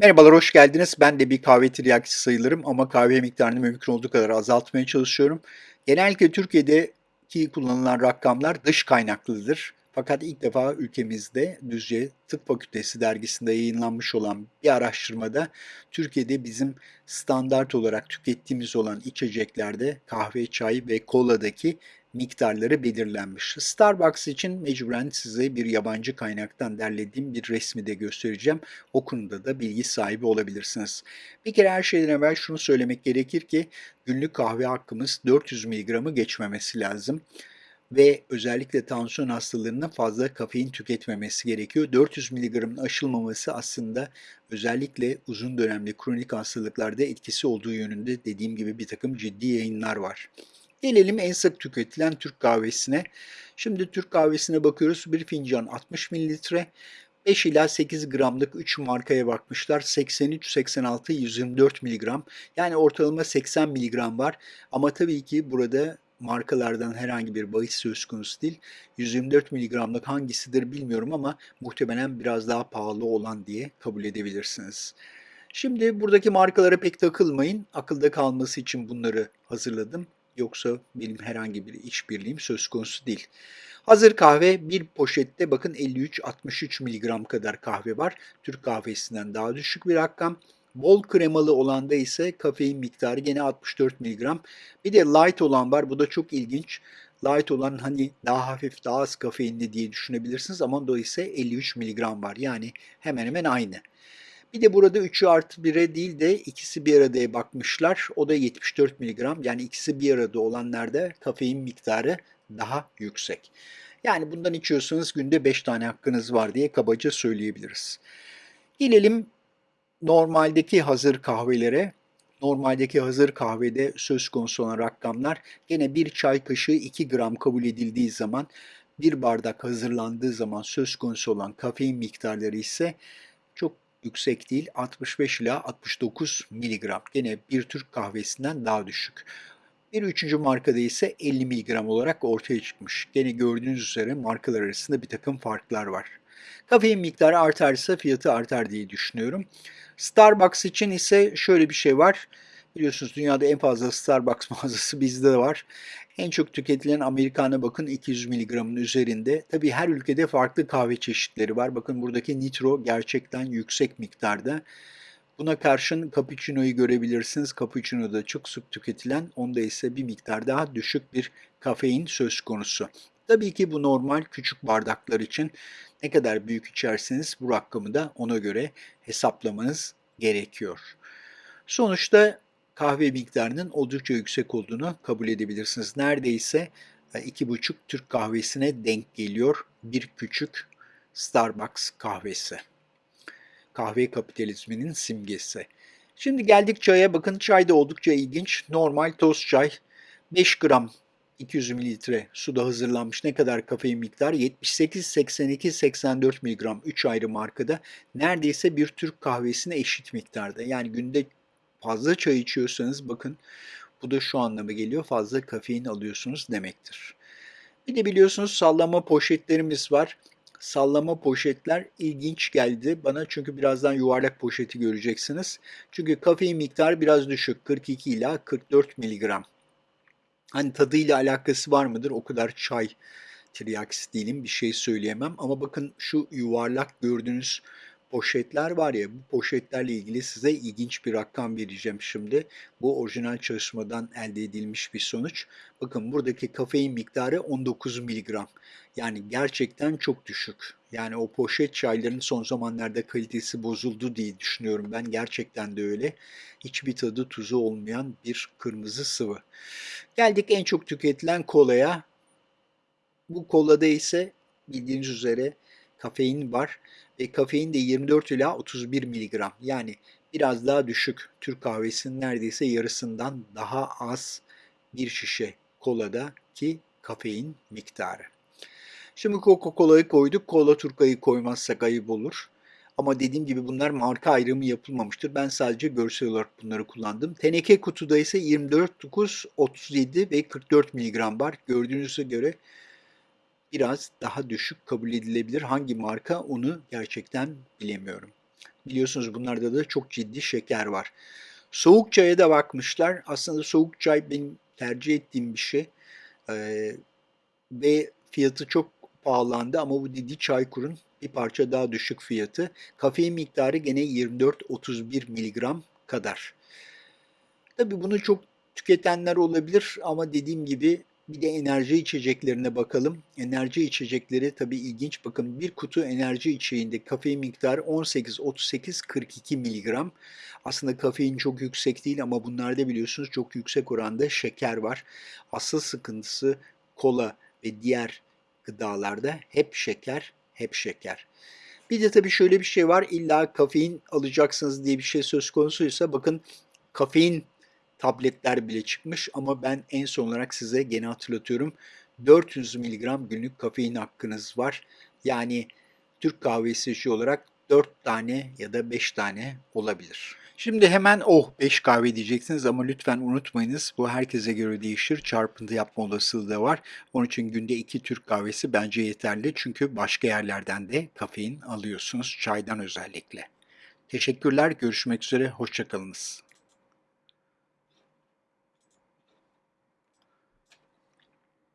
Merhabalar, hoş geldiniz. Ben de bir kahve tiryakisi sayılırım ama kahve miktarını mümkün olduğu kadar azaltmaya çalışıyorum. Genellikle Türkiye'deki kullanılan rakamlar dış kaynaklıdır. Fakat ilk defa ülkemizde Düzce Tıp Fakültesi dergisinde yayınlanmış olan bir araştırmada Türkiye'de bizim standart olarak tükettiğimiz olan içeceklerde kahve, çay ve koladaki miktarları belirlenmiş. Starbucks için mecburen size bir yabancı kaynaktan derlediğim bir resmi de göstereceğim. O konuda da bilgi sahibi olabilirsiniz. Bir kere her şeyden evvel şunu söylemek gerekir ki günlük kahve hakkımız 400 mg'ı geçmemesi lazım ve özellikle tansiyon hastalarının fazla kafein tüketmemesi gerekiyor. 400 mg'ın aşılmaması aslında özellikle uzun dönemli kronik hastalıklarda etkisi olduğu yönünde dediğim gibi bir takım ciddi yayınlar var. Gelelim en sık tüketilen Türk kahvesine. Şimdi Türk kahvesine bakıyoruz. Bir fincan 60 mililitre. 5 ila 8 gramlık 3 markaya bakmışlar. 83, 86, 124 miligram. Yani ortalama 80 miligram var. Ama tabii ki burada markalardan herhangi bir bahis söz konusu değil. 124 miligramlık hangisidir bilmiyorum ama muhtemelen biraz daha pahalı olan diye kabul edebilirsiniz. Şimdi buradaki markalara pek takılmayın. Akılda kalması için bunları hazırladım. Yoksa benim herhangi bir işbirliğim söz konusu değil. Hazır kahve bir poşette bakın 53-63 mg kadar kahve var. Türk kahvesinden daha düşük bir rakam. Bol kremalı olanda ise kafein miktarı gene 64 mg. Bir de light olan var. Bu da çok ilginç. Light olan hani daha hafif, daha az kafeinli diye düşünebilirsiniz ama o ise 53 mg var. Yani hemen hemen aynı. Bir de burada 3'ü artı 1'e değil de ikisi bir aradaya bakmışlar. O da 74 mg. Yani ikisi bir arada olanlarda kafein miktarı daha yüksek. Yani bundan içiyorsanız günde 5 tane hakkınız var diye kabaca söyleyebiliriz. Gelelim normaldeki hazır kahvelere. Normaldeki hazır kahvede söz konusu olan rakamlar gene bir çay kaşığı 2 gram kabul edildiği zaman bir bardak hazırlandığı zaman söz konusu olan kafein miktarları ise çok yüksek değil 65 ila 69 miligram. Gene bir Türk kahvesinden daha düşük. Bir üçüncü markada ise 50 miligram olarak ortaya çıkmış. Gene gördüğünüz üzere markalar arasında bir takım farklar var. Kafein miktarı artarsa fiyatı artar diye düşünüyorum. Starbucks için ise şöyle bir şey var. Biliyorsunuz dünyada en fazla Starbucks mağazası bizde var. En çok tüketilen Amerikan'a bakın 200 mg'ın üzerinde. Tabi her ülkede farklı kahve çeşitleri var. Bakın buradaki nitro gerçekten yüksek miktarda. Buna karşın cappuccino'yu görebilirsiniz. Cappuccino da çok sık tüketilen, onda ise bir miktar daha düşük bir kafein söz konusu. Tabii ki bu normal küçük bardaklar için ne kadar büyük içerseniz bu rakamı da ona göre hesaplamanız gerekiyor. Sonuçta kahve miktarının oldukça yüksek olduğunu kabul edebilirsiniz. Neredeyse 2,5 e, Türk kahvesine denk geliyor bir küçük Starbucks kahvesi. Kahve kapitalizminin simgesi. Şimdi geldik çaya. Bakın çay da oldukça ilginç. Normal toz çay 5 gram 200 mililitre suda hazırlanmış ne kadar kafein miktarı? 78, 82, 84 miligram 3 ayrı markada neredeyse bir Türk kahvesine eşit miktarda. Yani günde fazla çay içiyorsanız bakın bu da şu anlama geliyor fazla kafein alıyorsunuz demektir. Bir de biliyorsunuz sallama poşetlerimiz var. Sallama poşetler ilginç geldi bana çünkü birazdan yuvarlak poşeti göreceksiniz. Çünkü kafein miktarı biraz düşük 42 ila 44 miligram. Hani tadıyla alakası var mıdır? O kadar çay tiryakisi değilim bir şey söyleyemem. Ama bakın şu yuvarlak gördüğünüz poşetler var ya bu poşetlerle ilgili size ilginç bir rakam vereceğim şimdi. Bu orijinal çalışmadan elde edilmiş bir sonuç. Bakın buradaki kafein miktarı 19 miligram. Yani gerçekten çok düşük. Yani o poşet çayların son zamanlarda kalitesi bozuldu diye düşünüyorum ben. Gerçekten de öyle. Hiçbir tadı tuzu olmayan bir kırmızı sıvı. Geldik en çok tüketilen kolaya. Bu kolada ise bildiğiniz üzere kafein var ve kafein de 24 ila 31 miligram. Yani biraz daha düşük. Türk kahvesinin neredeyse yarısından daha az bir şişe kolada ki kafein miktarı. Şimdi Coca-Cola'yı koyduk. Cola Turka'yı koymazsak ayıp olur. Ama dediğim gibi bunlar marka ayrımı yapılmamıştır. Ben sadece görsel olarak bunları kullandım. Teneke kutuda ise 24, 9, 37 ve 44 mg var. Gördüğünüze göre biraz daha düşük kabul edilebilir. Hangi marka onu gerçekten bilemiyorum. Biliyorsunuz bunlarda da çok ciddi şeker var. Soğuk çaya da bakmışlar. Aslında soğuk çay benim tercih ettiğim bir şey. Ee, ve fiyatı çok pahalandı ama bu dediği Çaykur'un bir parça daha düşük fiyatı. Kafein miktarı gene 24-31 miligram kadar. Tabii bunu çok tüketenler olabilir ama dediğim gibi bir de enerji içeceklerine bakalım. Enerji içecekleri tabii ilginç. Bakın bir kutu enerji içeceğinde kafein miktarı 18, 38, 42 miligram. Aslında kafein çok yüksek değil ama bunlarda biliyorsunuz çok yüksek oranda şeker var. Asıl sıkıntısı kola ve diğer gıdalarda hep şeker, hep şeker. Bir de tabii şöyle bir şey var. İlla kafein alacaksınız diye bir şey söz konusuysa bakın kafein tabletler bile çıkmış ama ben en son olarak size gene hatırlatıyorum 400 mg günlük kafein hakkınız var. Yani Türk kahvesi işi olarak 4 tane ya da 5 tane olabilir. Şimdi hemen oh 5 kahve diyeceksiniz ama lütfen unutmayınız bu herkese göre değişir. Çarpıntı yapma olasılığı da var. Onun için günde 2 Türk kahvesi bence yeterli. Çünkü başka yerlerden de kafein alıyorsunuz. Çaydan özellikle. Teşekkürler. Görüşmek üzere. Hoşçakalınız.